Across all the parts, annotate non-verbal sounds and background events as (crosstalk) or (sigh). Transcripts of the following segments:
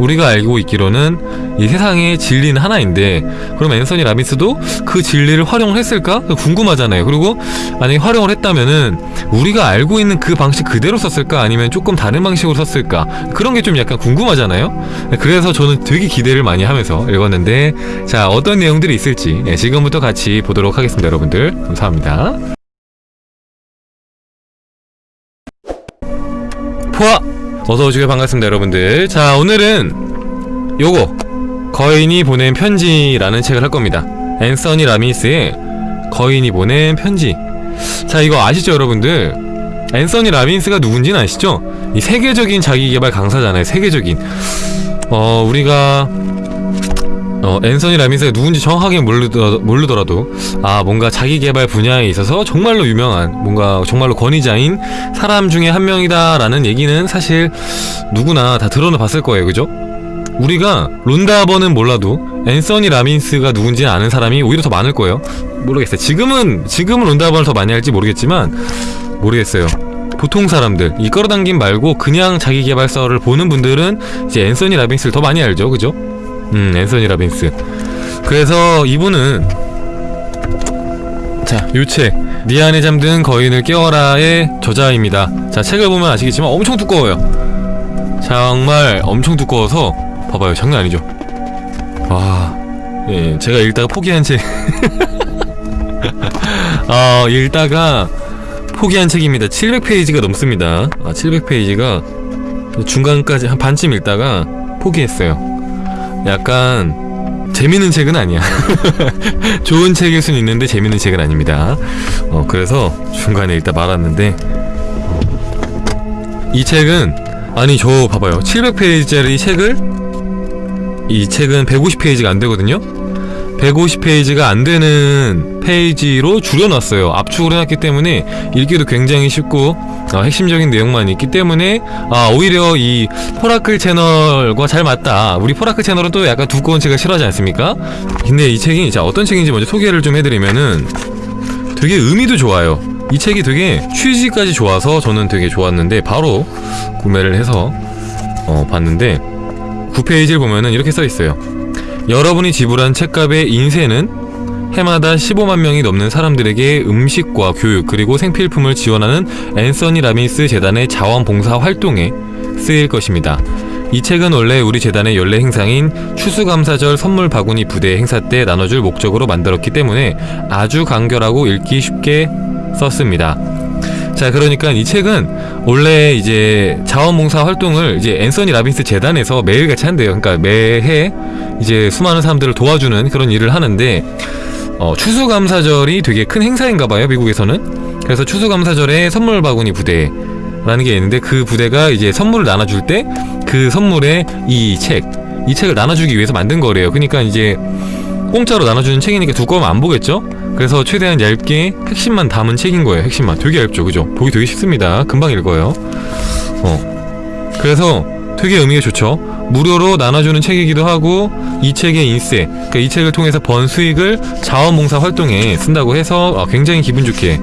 우리가 알고 있기로는 이 세상의 진리는 하나인데 그럼 앤서니 라빈스도 그 진리를 활용을 했을까? 궁금하잖아요. 그리고 만약에 활용을 했다면은 우리가 알고 있는 그 방식 그대로 썼을까? 아니면 조금 다른 방식으로 썼을까? 그런 게 좀 약간 궁금하잖아요. 그래서 저는 되게 기대를 많이 하면서 읽었는데 자 어떤 내용들이 있을지 예, 지금부터 같이 보도록 하겠습니다, 여러분들. 감사합니다. 포화! 어서오시고 반갑습니다 여러분들. 자 오늘은 요거 거인이 보낸 편지라는 책을 할 겁니다. 앤서니 라미스의 거인이 보낸 편지. 자 이거 아시죠 여러분들? 앤서니 라빈스가 누군지는 아시죠? 이 세계적인 자기개발 강사잖아요 세계적인. 어 우리가 어, 앤서니 라민스가 누군지 정확하게 모르더, 모르더라도 아 뭔가 자기개발 분야에 있어서 정말로 유명한 뭔가 정말로 권위자인 사람 중에 한 명이다 라는 얘기는 사실 누구나 다 들어는 봤을 거예요. 그죠? 우리가 론다버는 몰라도 앤서니 라민스가 누군지 아는 사람이 오히려 더 많을 거예요. 모르겠어요. 지금은 지금은 론다버를 더 많이 할지 모르겠지만 모르겠어요. 보통 사람들 이 끌어당김 말고 그냥 자기 개발서를 보는 분들은 이제 앤서니 라빈스를 더 많이 알죠. 그죠? 음 앤서니 라빈스. 그래서 이분은 자 요책 네 안에 잠든 거인을 깨워라의 저자입니다. 자 책을 보면 아시겠지만 엄청 두꺼워요. 정말 엄청 두꺼워서 봐봐요. 장난 아니죠? 와 예, 제가 읽다가 포기한 책. 어, (laughs) 읽다가 포기한 책입니다. 700페이지가 넘습니다. 아 700페이지가 중간까지 한 반쯤 읽다가 포기했어요 약간 재밌는 책은 아니야. (laughs) 좋은 책일 수는 있는데 재밌는 책은 아닙니다. 어 그래서 중간에 일단 말았는데 이 책은 아니 저 봐봐요. 700페이지짜리 책을 이 책은 150페이지가 안되거든요 150페이지가 안 되는 페이지로 줄여놨어요. 압축을 해놨기 때문에 읽기도 굉장히 쉽고 어, 핵심적인 내용만 있기 때문에 아, 오히려 이 포라클 채널과 잘 맞다. 우리 포라클 채널은 또 약간 두꺼운 책을 싫어하지 않습니까? 근데 이 책이 자 어떤 책인지 먼저 소개를 좀 해드리면은 되게 의미도 좋아요. 이 책이 되게 취지까지 좋아서 저는 되게 좋았는데 바로 구매를 해서 어, 봤는데 9페이지를 보면은 이렇게 써있어요 여러분이 지불한 책값의 인세는 해마다 15만 명이 넘는 사람들에게 음식과 교육 그리고 생필품을 지원하는 앤서니 라빈스 재단의 자원봉사 활동에 쓰일 것입니다. 이 책은 원래 우리 재단의 연례 행사인 추수감사절 선물 바구니 부대 행사 때 나눠줄 목적으로 만들었기 때문에 아주 간결하고 읽기 쉽게 썼습니다. 자 그러니까 이 책은 원래 이제 자원봉사 활동을 이제 앤서니 라빈스 재단에서 매일같이 한대요. 그러니까 매해 이제 수많은 사람들을 도와주는 그런 일을 하는데 어, 추수감사절이 되게 큰 행사인가봐요 미국에서는. 그래서 추수감사절에 선물 바구니 부대 라는 게 있는데 그 부대가 이제 선물을 나눠줄 때 그 선물에 이 책, 이 책을 나눠주기 위해서 만든 거래요. 그러니까 이제 공짜로 나눠주는 책이니까 두꺼우면 안 보겠죠? 그래서 최대한 얇게 핵심만 담은 책인 거예요 핵심만. 되게 얇죠 그죠? 보기 되게 쉽습니다. 금방 읽어요. 어. 그래서 되게 의미가 좋죠. 무료로 나눠주는 책이기도 하고 이 책의 인세 그러니까 이 책을 통해서 번 수익을 자원봉사 활동에 쓴다고 해서 어, 굉장히 기분 좋게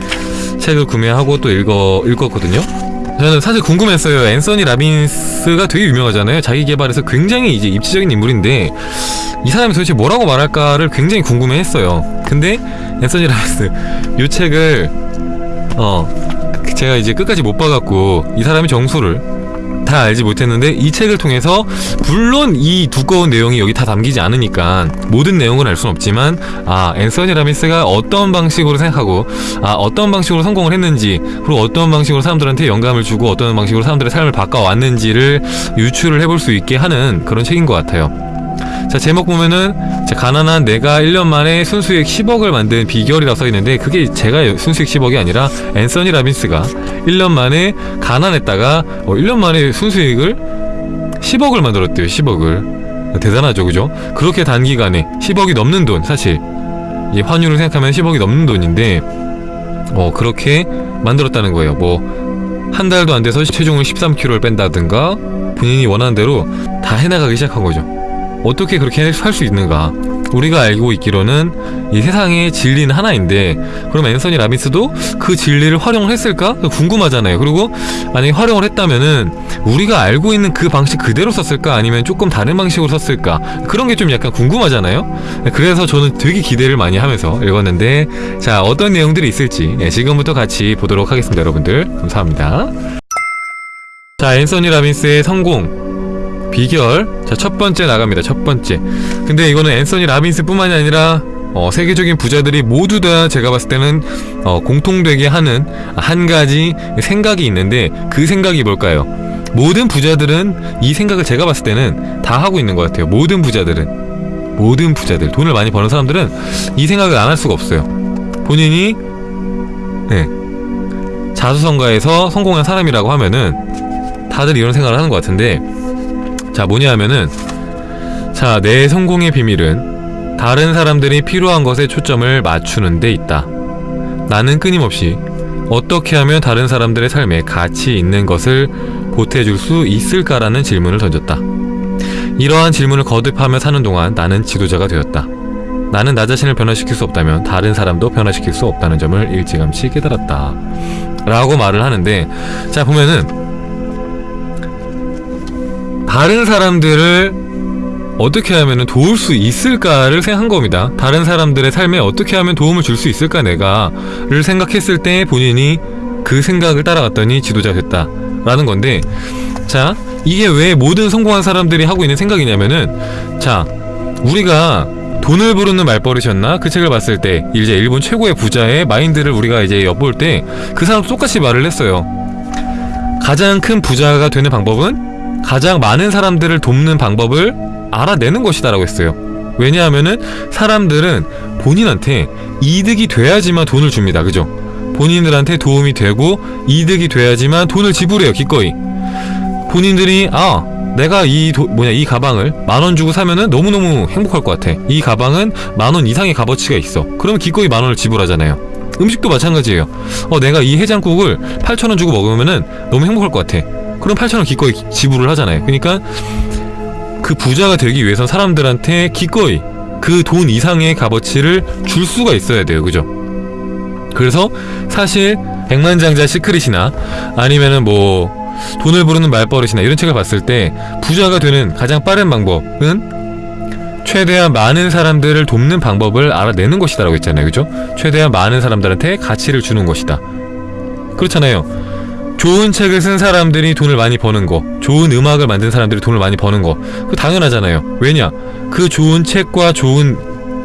책을 구매하고 또 읽어, 읽었거든요 저는 사실 궁금했어요. 앤서니 라빈스가 되게 유명하잖아요. 자기 개발에서 굉장히 이제 입지적인 인물인데 이 사람이 도대체 뭐라고 말할까를 굉장히 궁금해했어요. 근데 앤서니 라빈스 이 책을 어 제가 이제 끝까지 못 봐갖고 이 사람의 정수를 다 알지 못했는데 이 책을 통해서 물론 이 두꺼운 내용이 여기 다 담기지 않으니까 모든 내용을 알 수는 없지만 아 앤서니 라미스가 어떤 방식으로 생각하고 아 어떤 방식으로 성공을 했는지 그리고 어떤 방식으로 사람들한테 영감을 주고 어떤 방식으로 사람들의 삶을 바꿔왔는지를 유추를 해볼 수 있게 하는 그런 책인 것 같아요 자 제목 보면은 가난한 내가 1년 만에 순수익 10억을 만든 비결이라고 써있는데 그게 제가 순수익 10억이 아니라 앤서니 라빈스가 1년 만에 가난했다가 어, 1년 만에 순수익을 10억을 만들었대요 10억을. 대단하죠 그죠? 그렇게 단기간에 10억이 넘는 돈 사실. 이 환율을 생각하면 10억이 넘는 돈인데 어 그렇게 만들었다는 거예요. 뭐 한 달도 안 돼서 체중을 13kg를 뺀다든가 본인이 원하는 대로 다 해나가기 시작한 거죠 어떻게 그렇게 살수 있는가 우리가 알고 있기로는 이 세상의 진리는 하나인데 그럼 앤서니 라빈스도 그 진리를 활용을 했을까? 궁금하잖아요. 그리고 만약에 활용을 했다면은 우리가 알고 있는 그 방식 그대로 썼을까? 아니면 조금 다른 방식으로 썼을까? 그런 게 좀 약간 궁금하잖아요. 그래서 저는 되게 기대를 많이 하면서 읽었는데 자 어떤 내용들이 있을지 예, 지금부터 같이 보도록 하겠습니다, 여러분들. 감사합니다. 자 앤서니 라빈스의 성공 비결. 자 첫 번째 나갑니다. 첫 번째. 근데 이거는 앤서니 라빈스 뿐만이 아니라 어, 세계적인 부자들이 모두 다 제가 봤을 때는 어, 공통되게 하는 한 가지 생각이 있는데 그 생각이 뭘까요? 모든 부자들은 이 생각을 제가 봤을 때는 다 하고 있는 것 같아요. 모든 부자들은. 모든 부자들. 돈을 많이 버는 사람들은 이 생각을 안 할 수가 없어요. 본인이 네. 자수성가에서 성공한 사람이라고 하면은 다들 이런 생각을 하는 것 같은데 자 뭐냐 하면은 자 내 성공의 비밀은 다른 사람들이 필요한 것에 초점을 맞추는 데 있다. 나는 끊임없이 어떻게 하면 다른 사람들의 삶에 가치 있는 것을 보태줄 수 있을까라는 질문을 던졌다. 이러한 질문을 거듭하며 사는 동안 나는 지도자가 되었다. 나는 나 자신을 변화시킬 수 없다면 다른 사람도 변화시킬 수 없다는 점을 일찌감치 깨달았다. 라고 말을 하는데 자 보면은 다른 사람들을 어떻게 하면 도울 수 있을까를 생각한 겁니다. 다른 사람들의 삶에 어떻게 하면 도움을 줄 수 있을까 내가 를 생각했을 때 본인이 그 생각을 따라갔더니 지도자 됐다 라는 건데 자 이게 왜 모든 성공한 사람들이 하고 있는 생각이냐면은 자 우리가 돈을 부르는 말버릇이었나? 그 책을 봤을 때 이제 일본 최고의 부자의 마인드를 우리가 이제 엿볼 때 그 사람도 똑같이 말을 했어요. 가장 큰 부자가 되는 방법은 가장 많은 사람들을 돕는 방법을 알아내는 것이다 라고 했어요. 왜냐하면은 사람들은 본인한테 이득이 돼야지만 돈을 줍니다. 그죠? 본인들한테 도움이 되고 이득이 돼야지만 돈을 지불해요. 기꺼이. 본인들이 아 내가 이 도, 뭐냐 이 가방을 만 원 주고 사면은 너무너무 행복할 것 같아. 이 가방은 만 원 이상의 값어치가 있어. 그러면 기꺼이 만 원을 지불하잖아요. 음식도 마찬가지예요. 어 내가 이 해장국을 8천 원 주고 먹으면은 너무 행복할 것 같아. 그럼 8천 원 기꺼이 지불을 하잖아요. 그러니까 그 부자가 되기 위해서 사람들한테 기꺼이 그 돈 이상의 값어치를 줄 수가 있어야 돼요. 그죠? 그래서 사실 백만장자 시크릿이나 아니면은 뭐 돈을 부르는 말버릇이나 이런 책을 봤을 때 부자가 되는 가장 빠른 방법은 최대한 많은 사람들을 돕는 방법을 알아내는 것이다 라고 했잖아요 그죠? 최대한 많은 사람들한테 가치를 주는 것이다 그렇잖아요 좋은 책을 쓴 사람들이 돈을 많이 버는 거 좋은 음악을 만든 사람들이 돈을 많이 버는 거 그거 당연하잖아요. 왜냐? 그 좋은 책과 좋은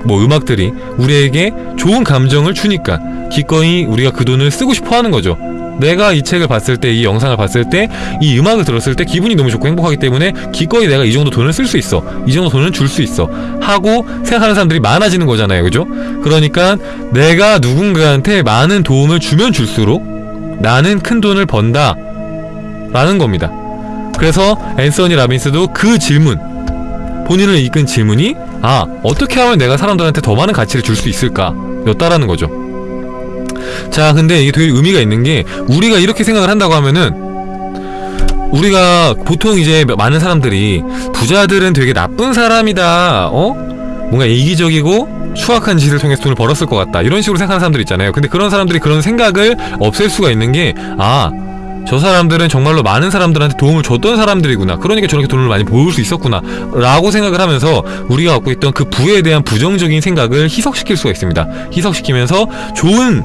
뭐 음악들이 우리에게 좋은 감정을 주니까 기꺼이 우리가 그 돈을 쓰고 싶어 하는 거죠. 내가 이 책을 봤을 때 이 영상을 봤을 때 이 음악을 들었을 때 기분이 너무 좋고 행복하기 때문에 기꺼이 내가 이 정도 돈을 쓸 수 있어. 이 정도 돈을 줄 수 있어. 하고 생각하는 사람들이 많아지는 거잖아요. 그죠? 그러니까 내가 누군가한테 많은 도움을 주면 줄수록 나는 큰 돈을 번다. 라는 겁니다. 그래서 앤서니 라빈스도 그 질문 본인을 이끈 질문이 아 어떻게 하면 내가 사람들한테 더 많은 가치를 줄 수 있을까? 였다라는 거죠. 자 근데 이게 되게 의미가 있는 게 우리가 이렇게 생각을 한다고 하면은 우리가 보통 이제 많은 사람들이 부자들은 되게 나쁜 사람이다. 어? 뭔가 이기적이고 추악한 짓을 통해서 돈을 벌었을 것 같다. 이런 식으로 생각하는 사람들 있잖아요. 근데 그런 사람들이 그런 생각을 없앨 수가 있는 게 아 저 사람들은 정말로 많은 사람들한테 도움을 줬던 사람들이구나. 그러니까 저렇게 돈을 많이 모을 수 있었구나. 라고 생각을 하면서 우리가 갖고 있던 그 부에 대한 부정적인 생각을 희석시킬 수가 있습니다. 희석시키면서 좋은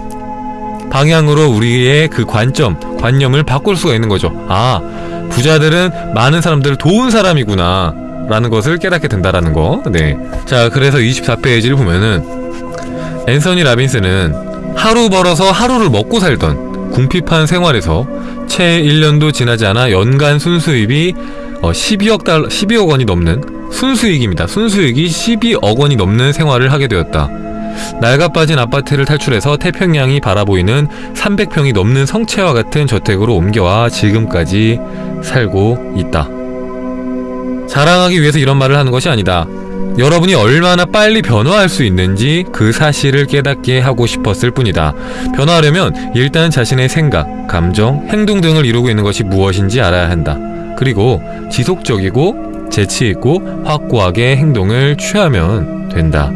방향으로 우리의 그 관점, 관념을 바꿀 수가 있는 거죠. 아 부자들은 많은 사람들을 도운 사람이구나 라는 것을 깨닫게 된다라는 거 네. 자 그래서 24페이지를 보면은 앤서니 라빈스는 하루 벌어서 하루를 먹고 살던 궁핍한 생활에서 채 1년도 지나지 않아 연간 순수입이 어, 12억 달 12억 원이 넘는 순수익입니다. 순수익이 12억 원이 넘는 생활을 하게 되었다. 낡아 빠진 아파트를 탈출해서 태평양이 바라보이는 300평이 넘는 성채와 같은 저택으로 옮겨와 지금까지 살고 있다. 자랑하기 위해서 이런 말을 하는 것이 아니다. 여러분이 얼마나 빨리 변화할 수 있는지 그 사실을 깨닫게 하고 싶었을 뿐이다. 변화하려면 일단 자신의 생각, 감정, 행동 등을 이루고 있는 것이 무엇인지 알아야 한다. 그리고 지속적이고 재치있고 확고하게 행동을 취하면 된다.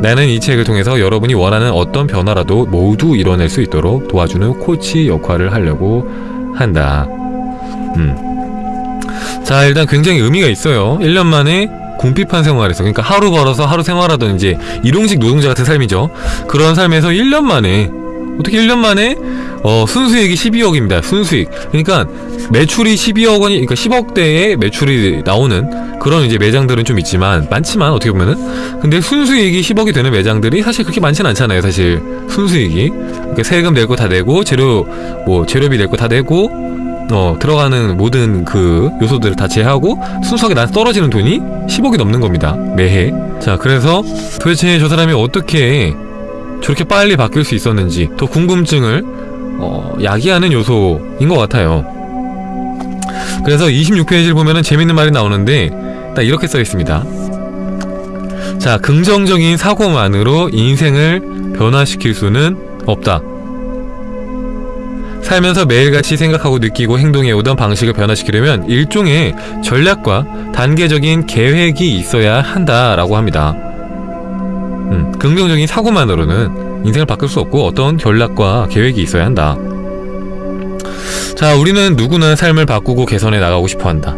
나는 이 책을 통해서 여러분이 원하는 어떤 변화라도 모두 이뤄낼 수 있도록 도와주는 코치 역할을 하려고 한다. 음. 자, 일단 굉장히 의미가 있어요. 1년 만에 궁핍한 생활에서, 그러니까 하루 벌어서 하루 생활하던 이제 일용직 노동자 같은 삶이죠. 그런 삶에서 1년 만에, 어떻게 1년 만에, 어, 순수익이 12억입니다. 순수익. 그러니까 매출이 12억 원이, 그러니까 10억대의 매출이 나오는 그런 이제 매장들은 좀 있지만, 많지만, 어떻게 보면은. 근데 순수익이 10억이 되는 매장들이 사실 그렇게 많진 않잖아요, 사실. 순수익이. 그러니까 세금 낼 거 다 내고, 재료, 뭐, 재료비 낼 거 다 내고, 어, 들어가는 모든 그 요소들을 다 제하고 순수하게 난 떨어지는 돈이 10억이 넘는 겁니다. 매해. 자, 그래서 도대체 저 사람이 어떻게 저렇게 빨리 바뀔 수 있었는지 더 궁금증을 어, 야기하는 요소인 것 같아요. 그래서 26페이지를 보면은 재밌는 말이 나오는데 딱 이렇게 써 있습니다. 자, 긍정적인 사고만으로 인생을 변화시킬 수는 없다. 살면서 매일같이 생각하고 느끼고 행동해오던 방식을 변화시키려면 일종의 전략과 단계적인 계획이 있어야 한다라고 합니다. 음, 긍정적인 사고만으로는 인생을 바꿀 수 없고 어떤 전략과 계획이 있어야 한다. 자, 우리는 누구나 삶을 바꾸고 개선해 나가고 싶어 한다.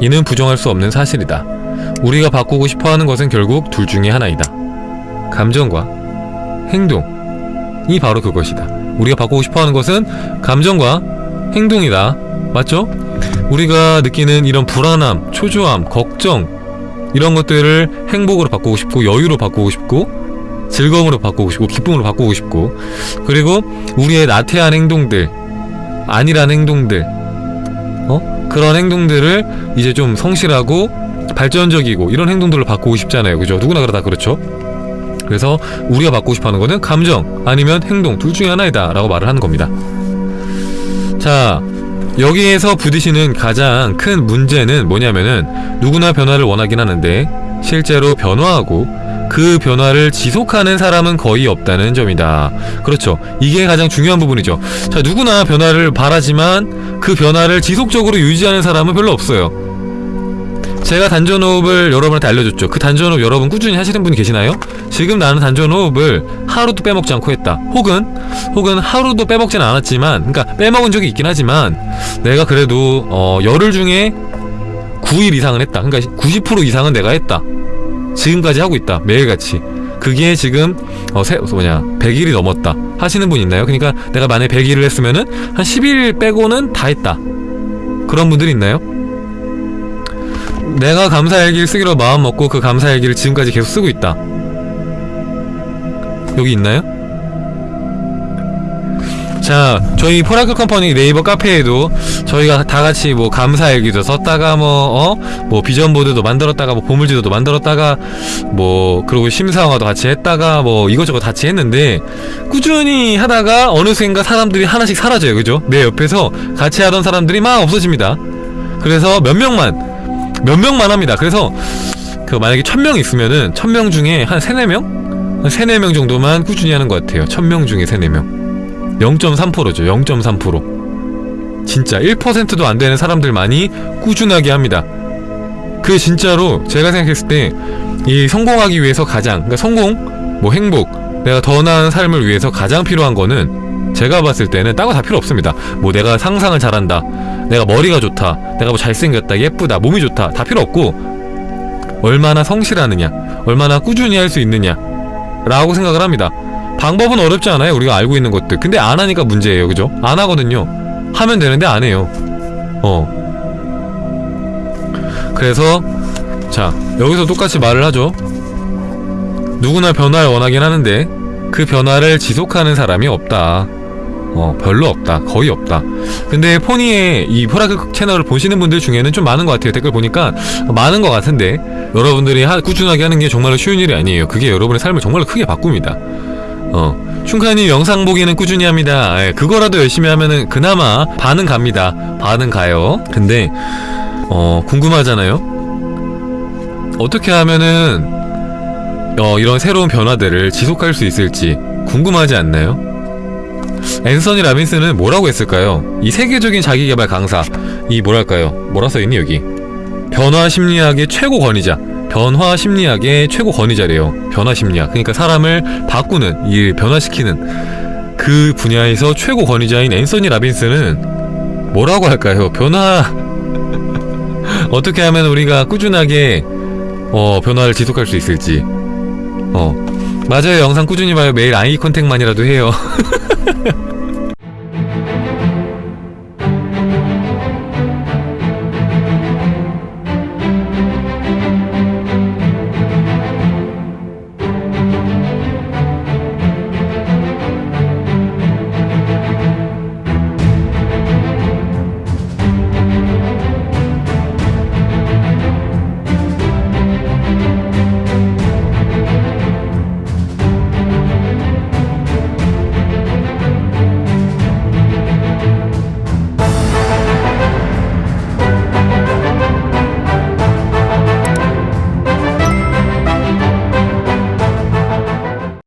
이는 부정할 수 없는 사실이다. 우리가 바꾸고 싶어 하는 것은 결국 둘 중에 하나이다. 감정과 행동이 바로 그것이다. 우리가 바꾸고 싶어 하는 것은 감정과 행동이다. 맞죠? 우리가 느끼는 이런 불안함, 초조함, 걱정 이런 것들을 행복으로 바꾸고 싶고 여유로 바꾸고 싶고 즐거움으로 바꾸고 싶고 기쁨으로 바꾸고 싶고 그리고 우리의 나태한 행동들 아니란 행동들 어? 그런 행동들을 이제 좀 성실하고 발전적이고 이런 행동들로 바꾸고 싶잖아요 그죠? 누구나 그러다 그렇죠? 그래서 우리가 받고 싶어하는 거는 감정 아니면 행동 둘 중에 하나이다 라고 말을 하는 겁니다. 자 여기에서 부딪히는 가장 큰 문제는 뭐냐면은 누구나 변화를 원하긴 하는데 실제로 변화하고 그 변화를 지속하는 사람은 거의 없다는 점이다. 그렇죠. 이게 가장 중요한 부분이죠. 자 누구나 변화를 바라지만 그 변화를 지속적으로 유지하는 사람은 별로 없어요 제가 단전호흡을 여러분한테 알려줬죠. 그 단전호흡 여러분 꾸준히 하시는 분이 계시나요? 지금 나는 단전호흡을 하루도 빼먹지 않고 했다. 혹은 혹은 하루도 빼먹진 않았지만 그러니까 빼먹은 적이 있긴 하지만 내가 그래도 어, 열흘 중에 9일 이상은 했다. 그러니까 90% 이상은 내가 했다. 지금까지 하고 있다. 매일같이. 그게 지금 어, 세, 뭐냐 100일이 넘었다. 하시는 분 있나요? 그러니까 내가 만약에 100일을 했으면은 한 10일 빼고는 다 했다. 그런 분들이 있나요? 내가 감사일기를 쓰기로 마음먹고 그 감사일기를 지금까지 계속 쓰고 있다 여기 있나요? 자 저희 포라클 컴퍼니 네이버 카페에도 저희가 다같이 뭐 감사일기도 썼다가 뭐 어? 뭐 비전보드도 만들었다가 뭐 보물지도도 만들었다가 뭐 그리고 심사화도 같이 했다가 뭐 이것저것 같이 했는데 꾸준히 하다가 어느샌가 사람들이 하나씩 사라져요 그죠? 내 옆에서 같이 하던 사람들이 막 없어집니다 그래서 몇 명만 몇 명만 합니다. 그래서 그 만약에 천 명 있으면은 천 명 중에 한 세네 명? 한 세네 명 정도만 꾸준히 하는 것 같아요. 천 명 중에 세네 명. 0.3%죠. 0.3%. 진짜 1%도 안 되는 사람들만이 꾸준하게 합니다. 그 진짜로 제가 생각했을 때 이 성공하기 위해서 가장 그러니까 성공, 뭐 행복, 내가 더 나은 삶을 위해서 가장 필요한 거는 제가 봤을 때는 따고 다 필요 없습니다. 뭐 내가 상상을 잘한다. 내가 머리가 좋다. 내가 뭐 잘생겼다. 예쁘다. 몸이 좋다. 다 필요 없고 얼마나 성실하느냐. 얼마나 꾸준히 할 수 있느냐. 라고 생각을 합니다. 방법은 어렵지 않아요. 우리가 알고 있는 것들. 근데 안 하니까 문제예요. 그죠? 안 하거든요. 하면 되는데 안 해요. 어. 그래서 자 여기서 똑같이 말을 하죠. 누구나 변화를 원하긴 하는데 그 변화를 지속하는 사람이 없다 어 별로 없다. 거의 없다. 근데 포니의 이 포라크 채널을 보시는 분들 중에는 좀 많은 것 같아요. 댓글 보니까 많은 것 같은데 여러분들이 하, 꾸준하게 하는 게 정말로 쉬운 일이 아니에요. 그게 여러분의 삶을 정말로 크게 바꿉니다. 어 춘카님 영상 보기는 꾸준히 합니다. 예, 그거라도 열심히 하면은 그나마 반은 갑니다. 반은 가요. 근데 어 궁금하잖아요. 어떻게 하면은 어 이런 새로운 변화들을 지속할 수 있을지 궁금하지 않나요? 앤서니 라빈스는 뭐라고 했을까요? 이 세계적인 자기개발 강사 이 뭐랄까요? 뭐라 써있니 여기 변화 심리학의 최고 권위자 변화 심리학의 최고 권위자래요. 변화 심리학. 그러니까 사람을 바꾸는, 이 변화시키는 그 분야에서 최고 권위자인 앤서니 라빈스는 뭐라고 할까요? 변화 (laughs) 어떻게 하면 우리가 꾸준하게 어, 변화를 지속할 수 있을지. 어. 맞아요. 영상 꾸준히 봐요. 매일 아이 컨택만이라도 해요. (laughs)